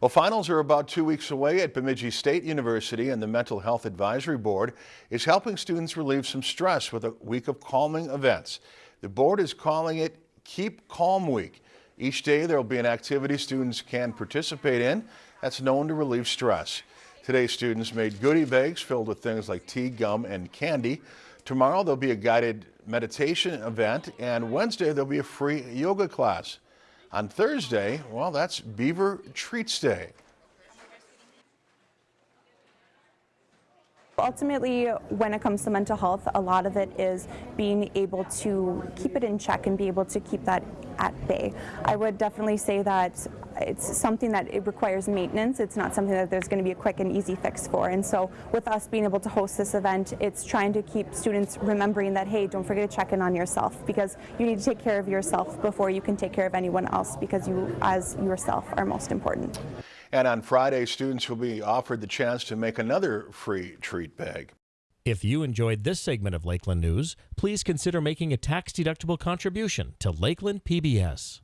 Well, finals are about two weeks away at Bemidji State University and the Mental Health Advisory Board is helping students relieve some stress with a week of calming events. The board is calling it Keep Calm Week. Each day there will be an activity students can participate in that's known to relieve stress. Today students made goodie bags filled with things like tea, gum, and candy. Tomorrow there'll be a guided meditation event and Wednesday there'll be a free yoga class. On Thursday, well, that's Beaver Treats Day. Ultimately, when it comes to mental health, a lot of it is being able to keep it in check and be able to keep that at bay. I would definitely say that it's something that it requires maintenance. It's not something that there's going to be a quick and easy fix for. And so with us being able to host this event, it's trying to keep students remembering that, hey, don't forget to check in on yourself because you need to take care of yourself before you can take care of anyone else because you, as yourself, are most important. And on Friday, students will be offered the chance to make another free treat bag. If you enjoyed this segment of Lakeland News, please consider making a tax-deductible contribution to Lakeland PBS.